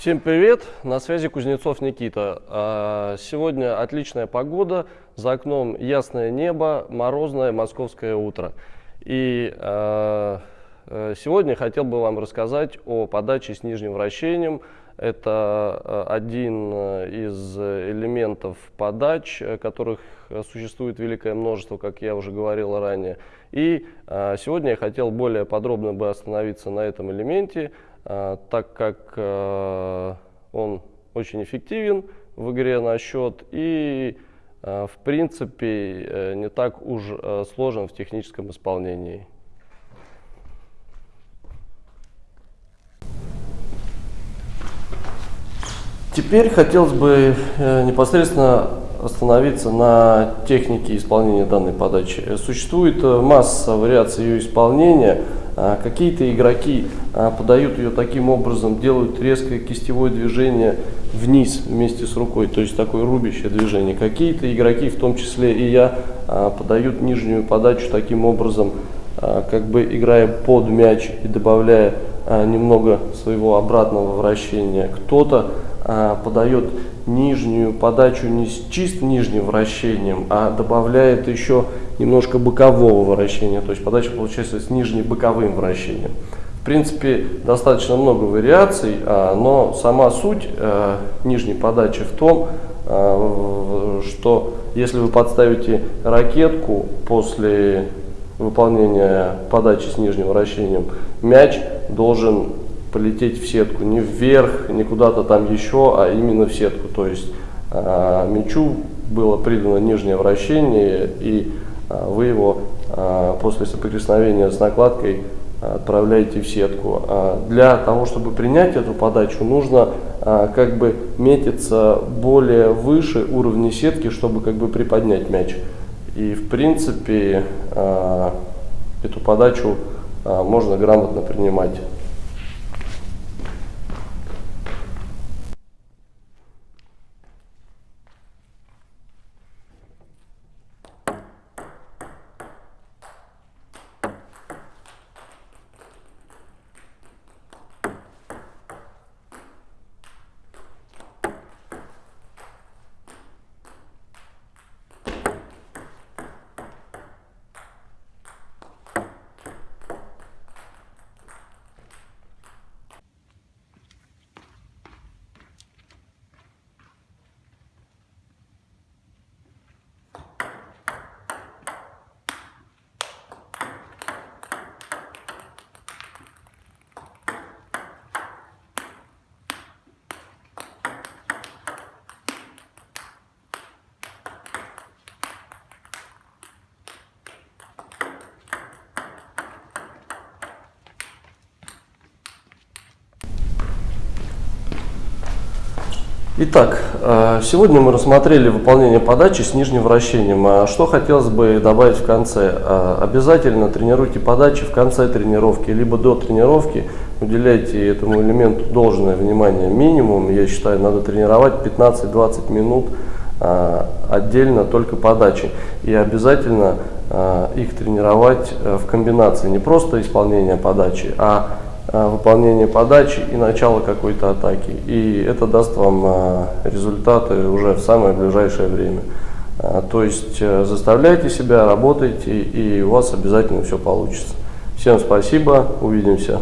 Всем привет! На связи Кузнецов Никита. А, сегодня отличная погода, за окном ясное небо, морозное московское утро. И а, э, сегодня хотел бы вам рассказать о подаче с нижним вращением. Это а, один из элементов подач, которых существует великое множество, как я уже говорил ранее. И сегодня я хотел более подробно бы остановиться на этом элементе, а, так как а, он очень эффективен в игре на счет и а, в принципе э, не так уж сложен в техническом исполнении. Теперь хотелось бы э, непосредственно остановиться на технике исполнения данной подачи. Существует э, масса вариаций ее исполнения. А, какие-то игроки а, подают ее таким образом, делают резкое кистевое движение вниз вместе с рукой, то есть такое рубящее движение. Какие-то игроки, в том числе и я, а, подают нижнюю подачу таким образом, как бы играя под мяч и добавляя немного своего обратного вращения. Кто-то подает нижнюю подачу не с чисто нижним вращением, а добавляет еще немножко бокового вращения, то есть подача получается с нижним боковым вращением. В принципе, достаточно много вариаций, а, но сама суть э, нижней подачи в том, что если вы подставите ракетку после выполнения подачи с нижним вращением, мяч должен полететь в сетку, не вверх, не куда-то там еще, а именно в сетку. То есть э, мячу было придано нижнее вращение, и э, вы его э, после соприкосновения с накладкой отправляете в сетку. Для того, чтобы принять эту подачу, нужно как бы метиться более выше уровня сетки, чтобы как бы приподнять мяч. И в принципе эту подачу можно грамотно принимать. Итак, э, сегодня мы рассмотрели выполнение подачи с нижним вращением. А что хотелось бы добавить в конце? Э, обязательно тренируйте подачи в конце тренировки, либо до тренировки. Уделяйте этому элементу должное внимание. Минимум, я считаю, надо тренировать 15-20 минут э, отдельно только подачи. И обязательно их тренировать в комбинации. Не просто исполнение подачи, а выполнение подачи и начало какой-то атаки. И это даст вам э, результаты уже в самое ближайшее время. Э, то есть заставляйте себя, работайте, и у вас обязательно все получится. Всем спасибо, увидимся.